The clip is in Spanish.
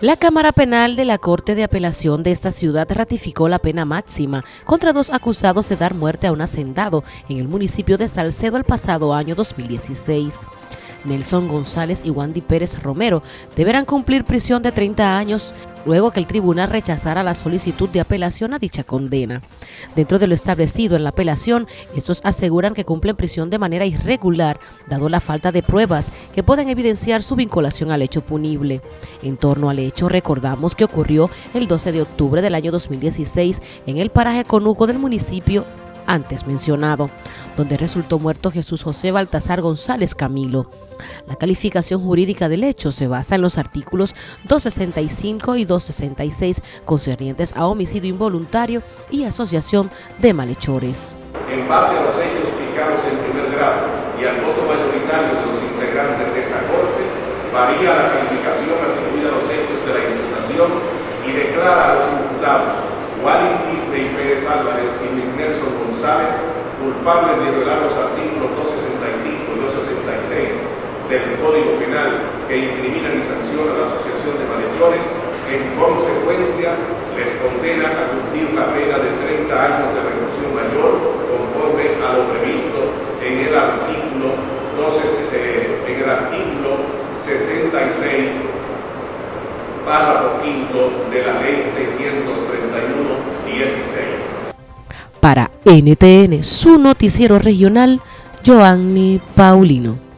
La Cámara Penal de la Corte de Apelación de esta ciudad ratificó la pena máxima contra dos acusados de dar muerte a un hacendado en el municipio de Salcedo el pasado año 2016. Nelson González y Wandy Pérez Romero deberán cumplir prisión de 30 años luego que el tribunal rechazara la solicitud de apelación a dicha condena. Dentro de lo establecido en la apelación, estos aseguran que cumplen prisión de manera irregular, dado la falta de pruebas que pueden evidenciar su vinculación al hecho punible. En torno al hecho, recordamos que ocurrió el 12 de octubre del año 2016 en el paraje Conuco del municipio antes mencionado, donde resultó muerto Jesús José Baltasar González Camilo. La calificación jurídica del hecho se basa en los artículos 265 y 266 concernientes a homicidio involuntario y asociación de malhechores. En base a los hechos fijados en primer grado y al voto mayoritario de los integrantes de esta Corte, varía la calificación atribuida a los hechos de la imputación y declara a los imputados Wallington y Pérez Álvarez y Luis Nelson González culpables de violar los artículos 265 y 266 del Código Penal que incriminan y sancionan la asociación de malhechores, en consecuencia les condena a cumplir la pena de 30 años de reclusión mayor conforme a lo previsto en el artículo 12, eh, en el artículo 66 párrafo quinto de la ley 631-16. Para NTN, su noticiero regional, Joanny Paulino.